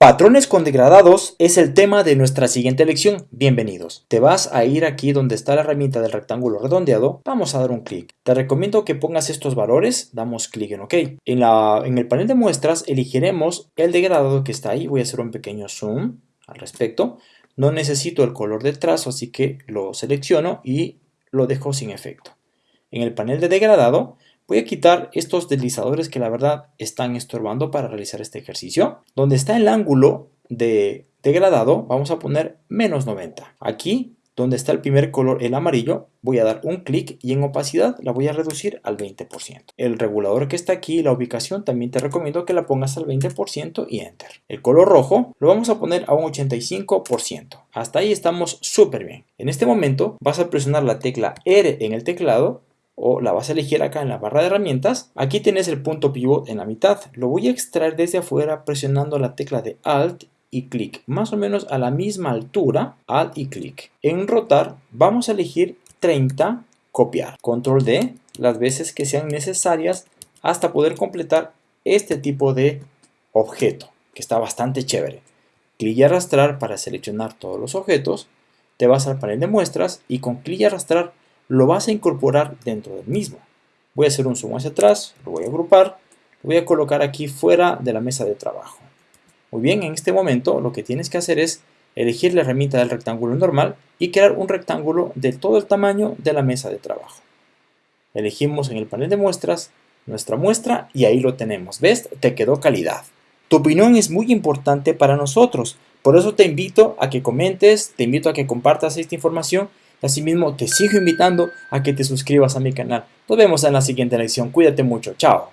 Patrones con degradados es el tema de nuestra siguiente lección. Bienvenidos. Te vas a ir aquí donde está la herramienta del rectángulo redondeado. Vamos a dar un clic. Te recomiendo que pongas estos valores. Damos clic en OK. En, en el panel de muestras elegiremos el degradado que está ahí. Voy a hacer un pequeño zoom al respecto. No necesito el color del trazo, así que lo selecciono y lo dejo sin efecto. En el panel de degradado Voy a quitar estos deslizadores que la verdad están estorbando para realizar este ejercicio. Donde está el ángulo de degradado, vamos a poner menos 90. Aquí, donde está el primer color, el amarillo, voy a dar un clic y en opacidad la voy a reducir al 20%. El regulador que está aquí, la ubicación, también te recomiendo que la pongas al 20% y Enter. El color rojo lo vamos a poner a un 85%. Hasta ahí estamos súper bien. En este momento vas a presionar la tecla R en el teclado o la vas a elegir acá en la barra de herramientas. Aquí tienes el punto pivot en la mitad. Lo voy a extraer desde afuera presionando la tecla de Alt y clic, más o menos a la misma altura, Alt y clic. En rotar vamos a elegir 30, copiar. Control D las veces que sean necesarias hasta poder completar este tipo de objeto, que está bastante chévere. Clic y arrastrar para seleccionar todos los objetos. Te vas al panel de muestras y con clic y arrastrar lo vas a incorporar dentro del mismo. Voy a hacer un zoom hacia atrás, lo voy a agrupar, lo voy a colocar aquí fuera de la mesa de trabajo. Muy bien, en este momento lo que tienes que hacer es elegir la herramienta del rectángulo normal y crear un rectángulo de todo el tamaño de la mesa de trabajo. Elegimos en el panel de muestras nuestra muestra y ahí lo tenemos. ¿Ves? Te quedó calidad. Tu opinión es muy importante para nosotros, por eso te invito a que comentes, te invito a que compartas esta información Asimismo, te sigo invitando a que te suscribas a mi canal. Nos vemos en la siguiente lección. Cuídate mucho. Chao.